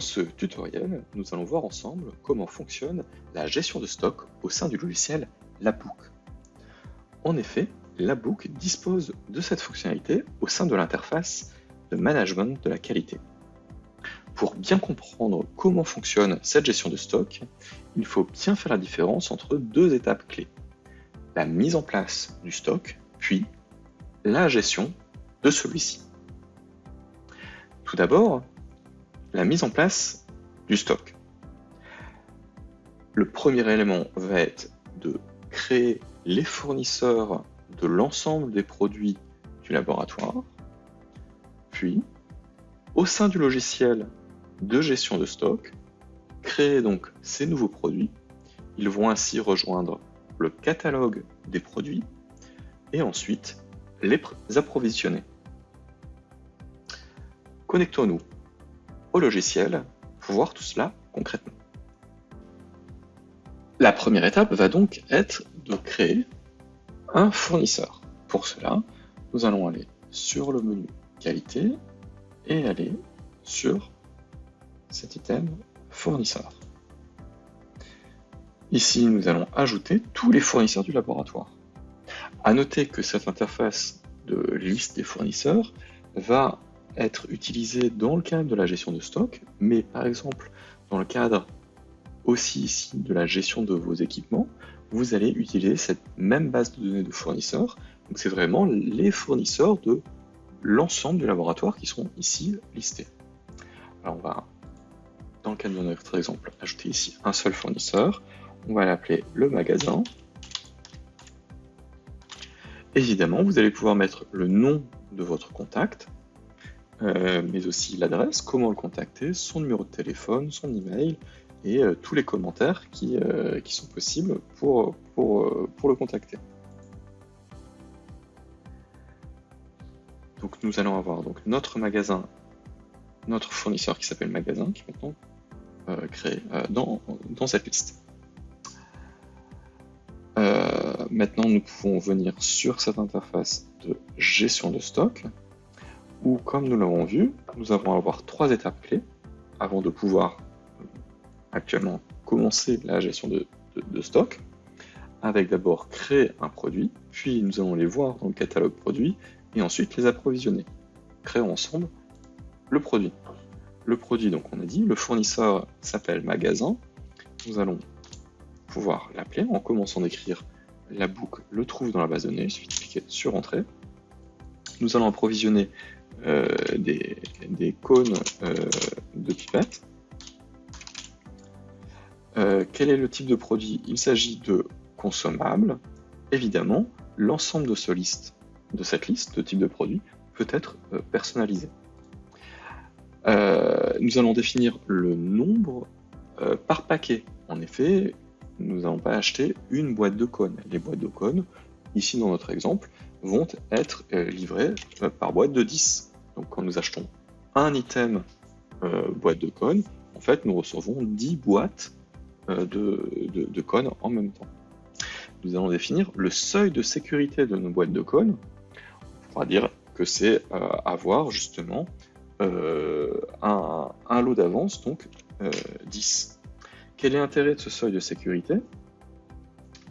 Dans ce tutoriel, nous allons voir ensemble comment fonctionne la gestion de stock au sein du logiciel Labook. En effet, Labook dispose de cette fonctionnalité au sein de l'interface de management de la qualité. Pour bien comprendre comment fonctionne cette gestion de stock, il faut bien faire la différence entre deux étapes clés. La mise en place du stock, puis la gestion de celui-ci. Tout d'abord, la mise en place du stock. Le premier élément va être de créer les fournisseurs de l'ensemble des produits du laboratoire. Puis, au sein du logiciel de gestion de stock, créer donc ces nouveaux produits. Ils vont ainsi rejoindre le catalogue des produits et ensuite les approvisionner. Connectons-nous au logiciel pour voir tout cela concrètement. La première étape va donc être de créer un fournisseur. Pour cela, nous allons aller sur le menu qualité et aller sur cet item fournisseur. Ici, nous allons ajouter tous les fournisseurs du laboratoire. À noter que cette interface de liste des fournisseurs va être utilisé dans le cadre de la gestion de stock, mais par exemple dans le cadre aussi ici de la gestion de vos équipements, vous allez utiliser cette même base de données de fournisseurs. Donc c'est vraiment les fournisseurs de l'ensemble du laboratoire qui sont ici listés. Alors on va, dans le cadre de notre exemple, ajouter ici un seul fournisseur. On va l'appeler le magasin. Évidemment, vous allez pouvoir mettre le nom de votre contact, euh, mais aussi l'adresse, comment le contacter, son numéro de téléphone, son email et euh, tous les commentaires qui, euh, qui, sont possibles pour, pour, pour le contacter. Donc nous allons avoir donc notre magasin, notre fournisseur qui s'appelle magasin, qui est maintenant créé dans, dans cette liste. maintenant, nous pouvons venir sur cette interface de gestion de stock où, comme nous l'avons vu, nous allons avoir trois étapes clés avant de pouvoir euh, actuellement commencer la gestion de, stock, avec d'abord créer un produit, puis nous allons les voir dans le catalogue produit, et ensuite les approvisionner. Créons ensemble le produit. Le produit, donc on a dit, le fournisseur s'appelle magasin. Nous allons pouvoir l'appeler en commençant d'écrire la boucle le trouve dans la base de données, il suffit de cliquer sur Entrée. Nous allons approvisionner euh, des, cônes euh, de pipette. Euh, quel est le type de produit? Il s'agit de consommables. Évidemment, l'ensemble de, ce liste, de cette liste de type de produit peut être personnalisé. nous allons définir le nombre par paquet. En effet, nous n'allons pas acheter une boîte de cônes. Les boîtes de cônes, ici dans notre exemple, vont être livrées par boîte de 10. Donc quand nous achetons un item euh, boîte de cônes, en fait nous recevons 10 boîtes euh, de, cônes en même temps. Nous allons définir le seuil de sécurité de nos boîtes de cônes. On pourra dire que c'est euh, avoir justement un, un, lot d'avance, donc 10. Quel est l'intérêt de ce seuil de sécurité?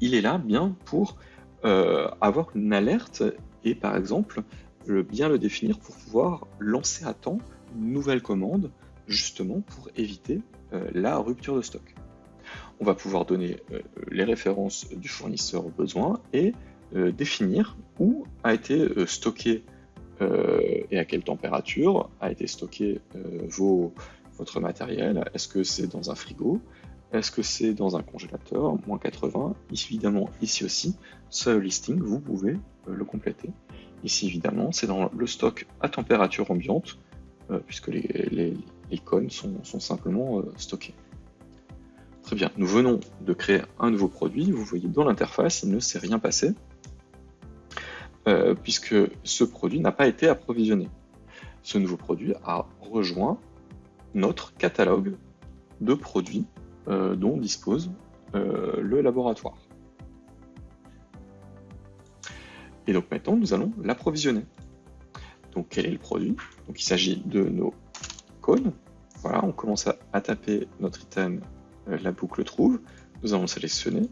Il est là bien pour avoir une alerte et par exemple bien le définir pour pouvoir lancer à temps une nouvelle commande, justement pour éviter euh, la rupture de stock. On va pouvoir donner euh, les références du fournisseur au besoin et euh, définir où a été stocké et à quelle température a été stocké vos, votre matériel. Est-ce que c'est dans un frigo? Est-ce que c'est dans un congélateur? Moins 80. Évidemment, ici aussi, ce listing, vous pouvez le compléter. Ici, évidemment, c'est dans le stock à température ambiante, euh, puisque les, cônes sont, simplement euh, stockés. Très bien, nous venons de créer un nouveau produit. Vous voyez dans l'interface, il ne s'est rien passé, euh, puisque ce produit n'a pas été approvisionné. Ce nouveau produit a rejoint notre catalogue de produits dont dispose le laboratoire. Et donc maintenant, nous allons l'approvisionner. Donc quel est le produit? Donc il s'agit de nos cônes. voilà, on commence à, taper notre item, euh, la boucle trouve, nous allons sélectionner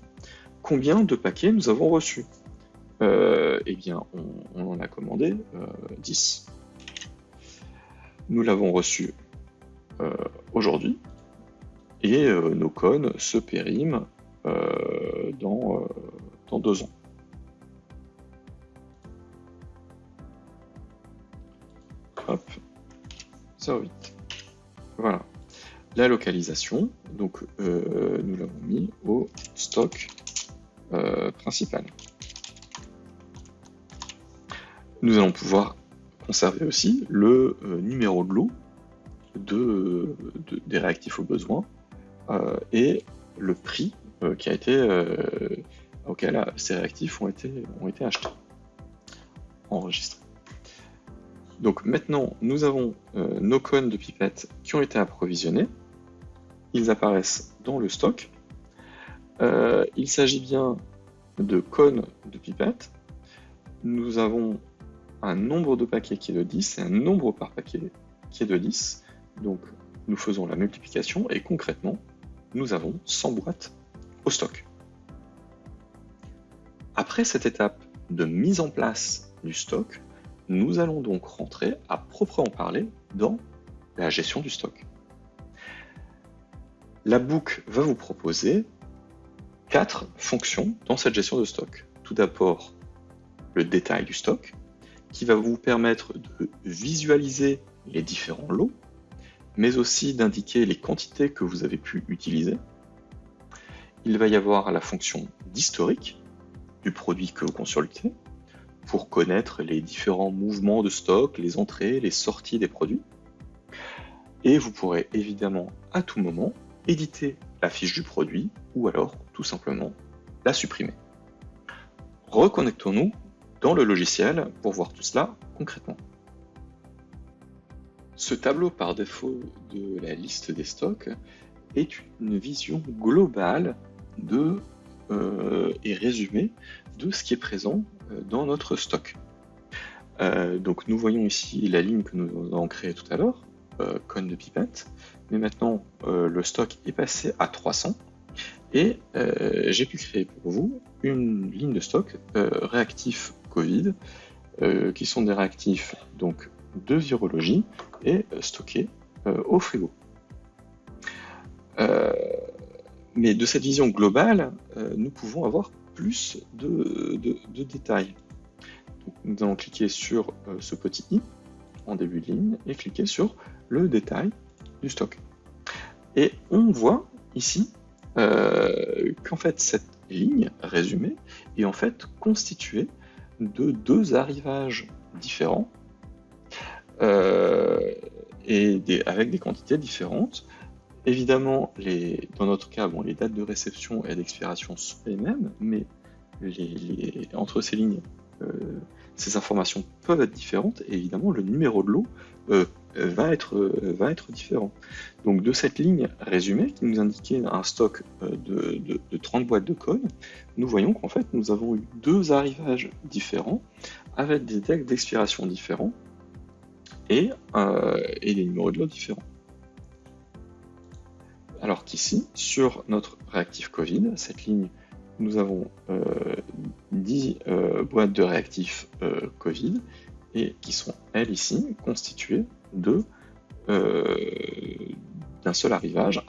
combien de paquets nous avons reçus? Euh, eh bien, on, en a commandé 10. Nous l'avons reçu aujourd'hui et nos cônes se périment dans, dans deux ans. 08. Voilà. La localisation, donc euh, nous l'avons mis au stock euh, principal. Nous allons pouvoir conserver aussi le euh, numéro de lot de, des réactifs au besoin et le prix qui a été auquel ces réactifs ont été, ont été achetés, enregistrés. Donc maintenant, nous avons euh, nos cônes de pipettes qui ont été approvisionnés. Ils apparaissent dans le stock. Euh, il s'agit bien de cônes de pipettes. Nous avons un nombre de paquets qui est de 10 et un nombre par paquet qui est de 10. Donc nous faisons la multiplication et concrètement, nous avons 100 boîtes au stock. Après cette étape de mise en place du stock, nous allons donc rentrer à proprement parler dans la gestion du stock. La boucle va vous proposer quatre fonctions dans cette gestion de stock. Tout d'abord, le détail du stock, qui va vous permettre de visualiser les différents lots, mais aussi d'indiquer les quantités que vous avez pu utiliser. Il va y avoir la fonction d'historique du produit que vous consultez, pour connaître les différents mouvements de stock, les entrées, les sorties des produits. Et vous pourrez évidemment à tout moment éditer la fiche du produit ou alors tout simplement la supprimer. Reconnectons-nous dans le logiciel pour voir tout cela concrètement. Ce tableau par défaut de la liste des stocks est une vision globale de, euh, et résumée de ce qui est présent dans notre stock. Euh, donc nous voyons ici la ligne que nous avons créée tout à l'heure, euh, de pipette, mais maintenant le stock est passé à 300 et j'ai pu créer pour vous une ligne de stock réactif Covid, qui sont des réactifs donc de virologie et stockés au frigo. mais de cette vision globale, nous pouvons avoir plus de, détails. nous allons cliquer sur euh, ce petit i en début de ligne et cliquer sur le détail du stock. Et on voit ici euh, qu'en fait cette ligne résumée est en fait constituée de deux arrivages différents euh, et avec des quantités différentes Évidemment, dans notre cas, bon, les dates de réception et d'expiration sont les mêmes, mais entre ces lignes, euh, ces informations peuvent être différentes, et évidemment, le numéro de lot euh, va, être, euh, va être différent. Donc de cette ligne résumée qui nous indiquait un stock de, de 30 boîtes de code, nous voyons qu'en fait, nous avons eu deux arrivages différents, avec des dates d'expiration différents, et des numéros de lot différents. Alors qu'ici, sur notre réactif Covid, cette ligne, nous avons 10 euh, euh, boîtes de réactifs euh, Covid et qui sont, elles ici, constituées d'un seul arrivage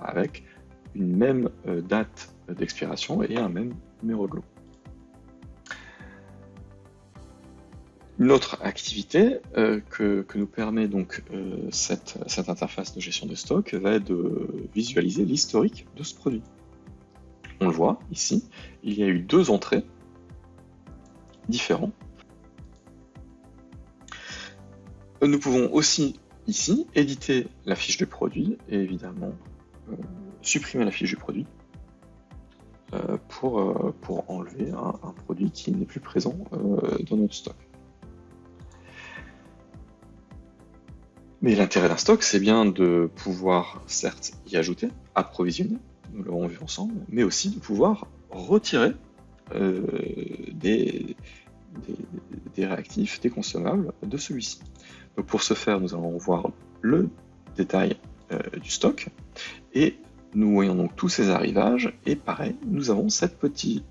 avec une même date d'expiration et un même numéro de lot. Une autre activité euh, que, nous permet donc euh, cette, interface de gestion de stock va être de visualiser l'historique de ce produit. On le voit ici, il y a eu deux entrées différentes. Nous pouvons aussi ici éditer la fiche du produit et évidemment euh, supprimer la fiche du produit pour enlever un produit qui n'est plus présent dans notre stock. Mais l'intérêt d'un stock, c'est bien de pouvoir, certes, y ajouter, approvisionner, nous l'avons vu ensemble, mais aussi de pouvoir retirer euh, des, réactifs, des consommables de celui-ci. Donc pour ce faire, nous allons voir le détail du stock. Et nous voyons donc tous ces arrivages. Et pareil, nous avons cette petite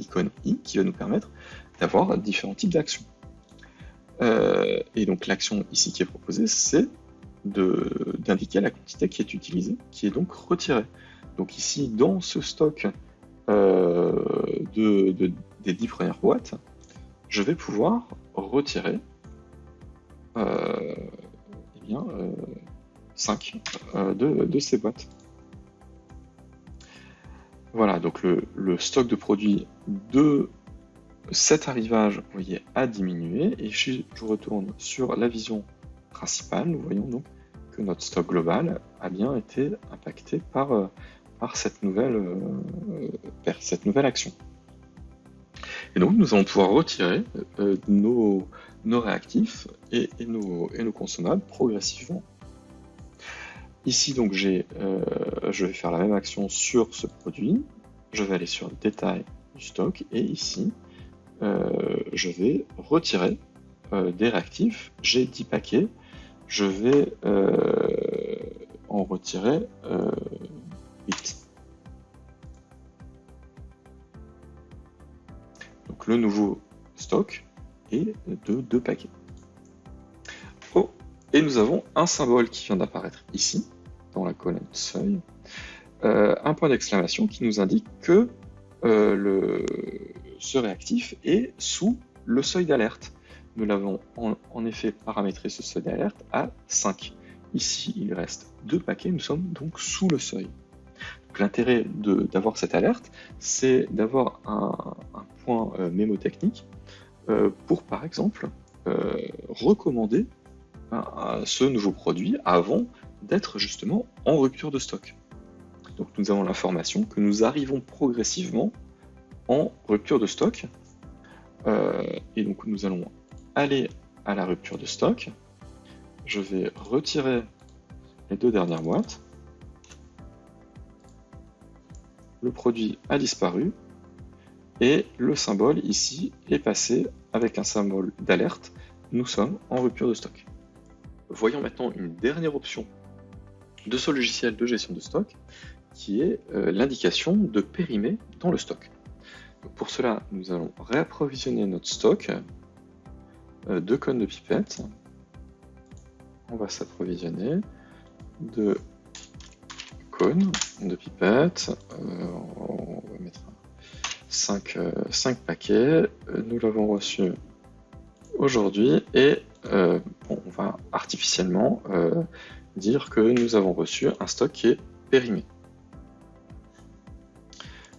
icône i qui va nous permettre d'avoir différents types d'actions. Et donc l'action ici qui est proposée, c'est d'indiquer la quantité qui est utilisée, qui est donc retirée. Donc ici, dans ce stock euh, de, des 10 premières boîtes, je vais pouvoir retirer euh, eh bien, 5 euh, de, ces boîtes. Voilà, donc le, stock de produits de cet arrivage, voyez, a diminué. Et si je retourne sur la vision principale, nous voyons donc que notre stock global a bien été impacté par, par cette nouvelle, euh, cette nouvelle action. Et donc nous allons pouvoir retirer euh, nos, nos, réactifs et, nos, et, nos, consommables progressivement. Ici donc j'ai, euh, je vais faire la même action sur ce produit. Je vais aller sur le détail du stock et ici je vais retirer des réactifs. J'ai 10 paquets. Je vais en retirer donc le nouveau stock est de deux paquets. Oh, et nous avons un symbole qui vient d'apparaître ici, dans la colonne seuil, euh, un point d'exclamation qui nous indique que euh, le, ce réactif est sous le seuil d'alerte. Nous l'avons en, effet paramétré ce seuil d'alerte à 5. Ici, il reste deux paquets, nous sommes donc sous le seuil. L'intérêt d'avoir cette alerte, c'est d'avoir un, point euh, mémotechnique euh, pour, par exemple, euh, recommander ce nouveau produit avant d'être justement en rupture de stock. Donc nous avons l'information que nous arrivons progressivement en rupture de stock. et donc nous allons aller à la rupture de stock. Je vais retirer les deux dernières boîtes. le produit a disparu et le symbole ici est passé avec un symbole d'alerte. Nous sommes en rupture de stock. Voyons maintenant une dernière option de ce logiciel de gestion de stock qui est euh, l'indication de périmé dans le stock. Pour cela, nous allons réapprovisionner notre stock euh, de cônes de pipette. On va s'approvisionner de de pipette. Euh, on va mettre 5, 5 euh, paquets. Nous l'avons reçu aujourd'hui et on va artificiellement dire que nous avons reçu un stock qui est périmé.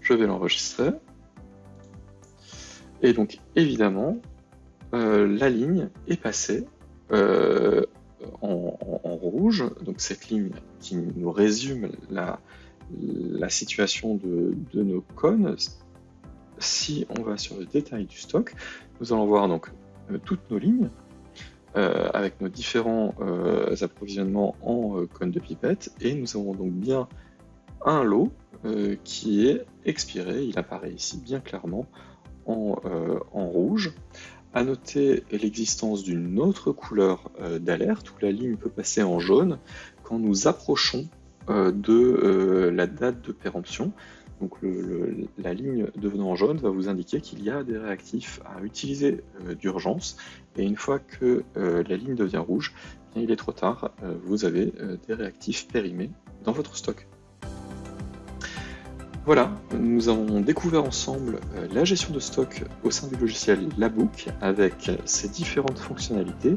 Je vais l'enregistrer. Et donc évidemment, la ligne est passée en, rouge, donc cette ligne qui nous résume la, situation de, nos cônes. Si on va sur le détail du stock, nous allons voir donc euh, toutes nos lignes euh, avec nos différents euh, approvisionnements en cônes de pipette. Et nous avons donc bien un lot qui est expiré, il apparaît ici bien clairement en, en rouge à noter l'existence d'une autre couleur euh, d'alerte où la ligne peut passer en jaune quand nous approchons euh, de euh, la date de péremption. Donc la ligne devenant jaune va vous indiquer qu'il y a des réactifs à utiliser d'urgence et une fois que la ligne devient rouge, eh il est trop tard, vous avez des réactifs périmés dans votre stock. Voilà, nous avons découvert ensemble euh, la gestion de stock au sein du logiciel Labook avec ses différentes fonctionnalités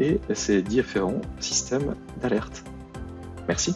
et ses différents systèmes d'alerte. Merci.